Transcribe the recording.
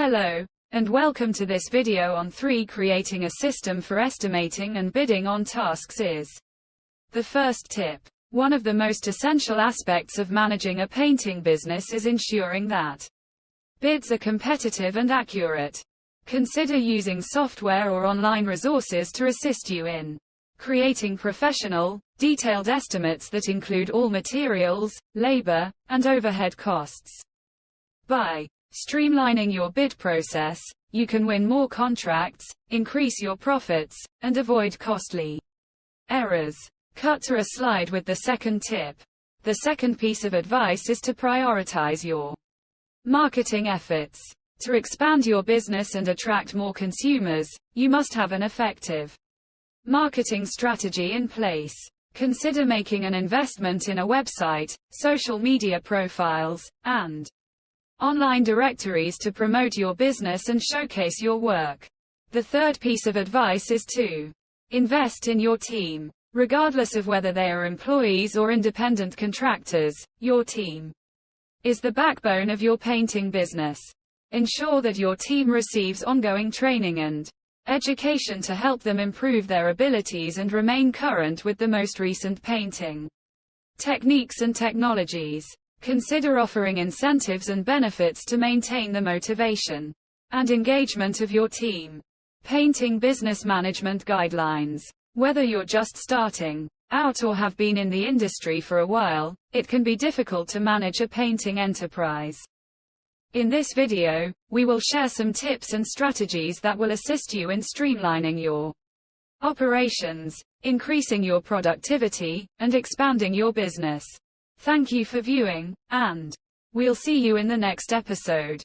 Hello, and welcome to this video on 3 creating a system for estimating and bidding on tasks is the first tip. One of the most essential aspects of managing a painting business is ensuring that bids are competitive and accurate. Consider using software or online resources to assist you in creating professional, detailed estimates that include all materials, labor, and overhead costs. By streamlining your bid process, you can win more contracts, increase your profits, and avoid costly errors. Cut to a slide with the second tip. The second piece of advice is to prioritize your marketing efforts. To expand your business and attract more consumers, you must have an effective marketing strategy in place. Consider making an investment in a website, social media profiles, and online directories to promote your business and showcase your work. The third piece of advice is to invest in your team. Regardless of whether they are employees or independent contractors, your team is the backbone of your painting business. Ensure that your team receives ongoing training and education to help them improve their abilities and remain current with the most recent painting techniques and technologies. Consider offering incentives and benefits to maintain the motivation and engagement of your team. Painting Business Management Guidelines whether you're just starting out or have been in the industry for a while, it can be difficult to manage a painting enterprise. In this video, we will share some tips and strategies that will assist you in streamlining your operations, increasing your productivity, and expanding your business. Thank you for viewing, and we'll see you in the next episode.